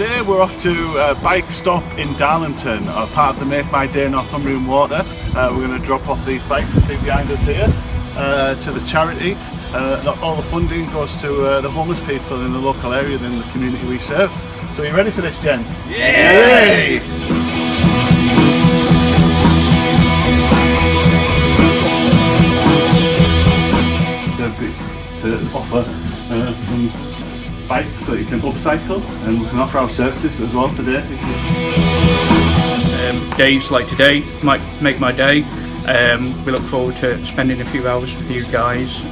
we're off to a bike stop in Darlington, part of the Make My Day Northumbrian Water. Uh, we're going to drop off these bikes you see behind us here uh, to the charity. Uh, all the funding goes to uh, the homeless people in the local area and in the community we serve. So are you ready for this, gents? Yay! To, to offer uh, some bikes that you can upcycle and we can offer our services as well today. Um, days like today might make my day. Um, we look forward to spending a few hours with you guys.